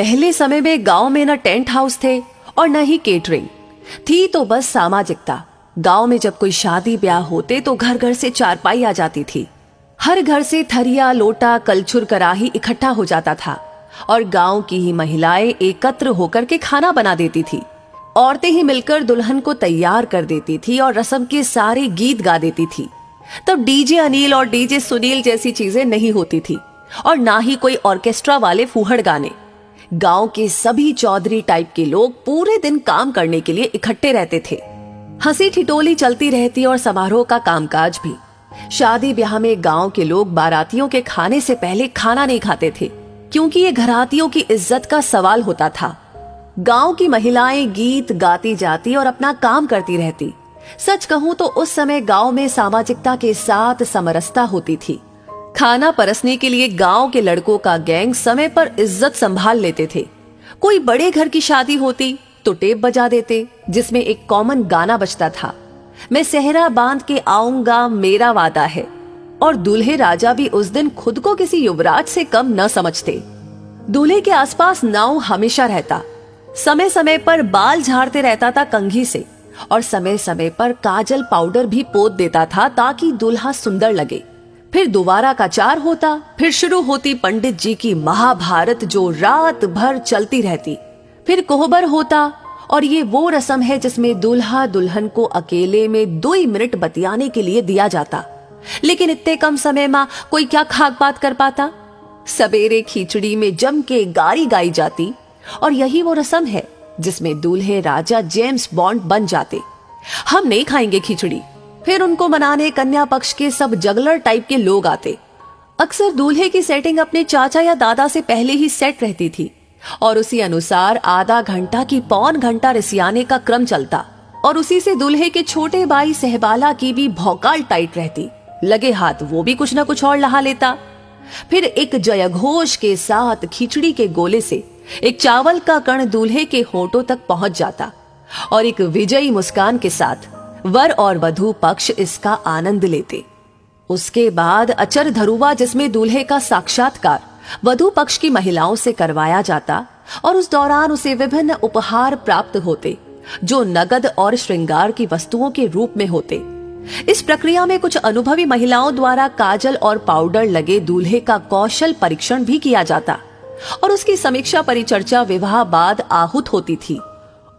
पहले समय में गाँव में न टेंट हाउस थे और न ही केटरिंग। थी तो बस सामाजिकता। गाँव में जब कोई शादी ब्याह होते तो घर घर से चारपाई आ जाती थी। हर घर से थरिया, लोटा, कलछुर, कराही इकट्ठा हो जाता था और गाँव की ही महिलाएँ एकत्र होकर के खाना बना देती थी। औरतें ही मिलकर दुल्हन को तैयार कर देती थी और रसम के सारे गीत गा देती थी। तब डीजे अनिल और डीजे सुनील जैसी चीज़ें नहीं होती थी और ना ही कोई ऑर्केस्ट्रा वाले फूहड़ गाने। गाँव के सभी चौधरी टाइप के लोग पूरे दिन काम करने के लिए इकट्ठे रहते थे। हँसी ठिटोली चलती रहती और समारोह का कामकाज भी। शादी ब्याह में गाँव के लोग बारातियों के खाने से पहले खाना नहीं खाते थे, क्योंकि ये घरातियों की इज़्ज़त का सवाल होता था। गाँव की महिलाएँ गीत गाती जाती और अपना काम करती रहती। सच कहूँ तो उस समय गाँव में सामाजिकता के साथ समरसता होती थी। खाना परसने के लिए गाँव के लड़कों का गैंग समय पर इज़्ज़त संभाल लेते थे। कोई बड़े घर की शादी होती तो टेप बजा देते, जिसमें एक कॉमन गाना बजता था। मैं सहरा बाँध के आऊँगा, मेरा वादा है। और दूल्हे राजा भी उस दिन खुद को किसी युवराज से कम न समझते। दूल्हे के आसपास नाव हमेशा रहता। समय समय पर बाल झाड़ते रहता था कंघी से, और समय समय पर काजल पाउडर भी पोत देता था ताकि दूल्हा सुंदर लगे। फिर दोबारा का चार होता, फिर शुरू होती पंडित जी की महाभारत जो रात भर चलती रहती। फिर कोहबर होता, और ये वो रस्म है जिसमें दूल्हा दुल्हन को अकेले में दो मिनट बतियाने के लिए दिया जाता। लेकिन इतने कम समय में कोई क्या खाक बात कर पाता? सवेरे खिचड़ी में जम के गारी गाई जाती, और यही वो रस्म है जिसमें दूल्हे राजा जेम्स बॉन्ड बन जाते। हम नहीं खाएँगे खिचड़ी। फिर उनको मनाने कन्या पक्ष के सब जगलर टाइप के लोग आते। अक्सर दूल्हे की सेटिंग अपने चाचा या दादा से पहले ही सेट रहती थी, और उसी अनुसार आधा घंटा की पौन घंटा रिसियाने का क्रम चलता, और उसी से दूल्हे के छोटे भाई सहबाला की भी भौकाल टाइट रहती। लगे हाथ वो भी कुछ ना कुछ और लहा लेता। फिर एक जयघोष के साथ खिचड़ी के गोले से एक चावल का कण दूल्हे के होठों तक पहुँच जाता, और एक विजयी मुस्कान के साथ वर और वधु पक्ष इसका आनंद लेते। उसके बाद अचर धरुवा, जिसमें दूल्हे का साक्षात्कार वधु पक्ष की महिलाओं से करवाया जाता और उस दौरान उसे विभिन्न उपहार प्राप्त होते, जो नगद और श्रृंगार की वस्तुओं के रूप में होते। इस प्रक्रिया में कुछ अनुभवी महिलाओं द्वारा काजल और पाउडर लगे दूल्हे का कौशल परीक्षण भी किया जाता और उसकी समीक्षा परिचर्चा विवाह बाद आहूत होती थी।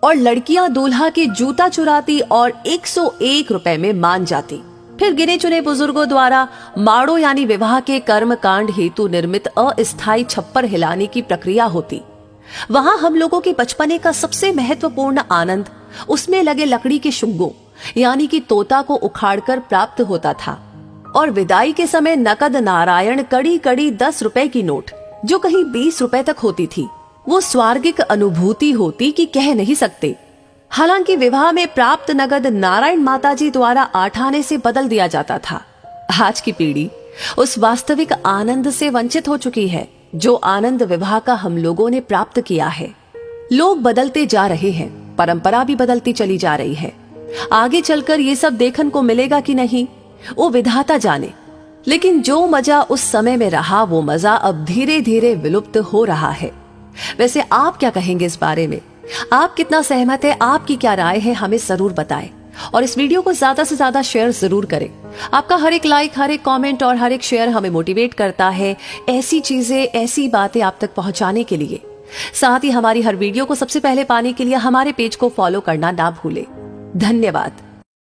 और लड़कियाँ दूल्हा के जूता चुराती और 101 रुपए में मान जाती। फिर गिने चुने बुज़ुर्गों द्वारा माड़ो यानी विवाह के कर्म कांड हेतु निर्मित अस्थायी छप्पर हिलाने की प्रक्रिया होती। वहाँ हम लोगों के बचपने का सबसे महत्वपूर्ण आनंद, उसमें लगे लकड़ी के शुंगों, यानी कि तोता को उखाड़कर प्राप्त होता था। और विदाई के समय नकद नारायण कड़ी कड़ी दस रुपए की नोट, जो कहीं बीस रुपए तक होती थी। वो स्वार्गिक अनुभूति होती कि कह नहीं सकते। हालाँकि विवाह में प्राप्त नगद नारायण माताजी द्वारा आठाने से बदल दिया जाता था। आज की पीढ़ी उस वास्तविक आनंद से वंचित हो चुकी है, जो आनंद विवाह का हम लोगों ने प्राप्त किया है। लोग बदलते जा रहे हैं, परंपरा भी बदलती चली जा रही है। आगे चलकर ये सब देखने को मिलेगा कि नहीं, वो विधाता जाने। लेकिन जो मज़ा उस समय में रहा, वो मज़ा अब धीरे धीरे विलुप्त हो रहा है। वैसे आप क्या कहेंगे इस बारे में? आप कितना सहमत है? आपकी क्या राय है? हमें ज़रूर बताएँ। और इस वीडियो को ज़्यादा से ज़्यादा शेयर ज़रूर करें। आपका हर एक लाइक हर एक कमेंट और हर एक शेयर हमें मोटिवेट करता है ऐसी चीज़ें, ऐसी बातें आप तक पहुँचाने के लिए। साथ ही हमारी हर वीडियो को सबसे पहले पाने के लिए हमारे पेज को फॉलो करना ना भूले। धन्यवाद।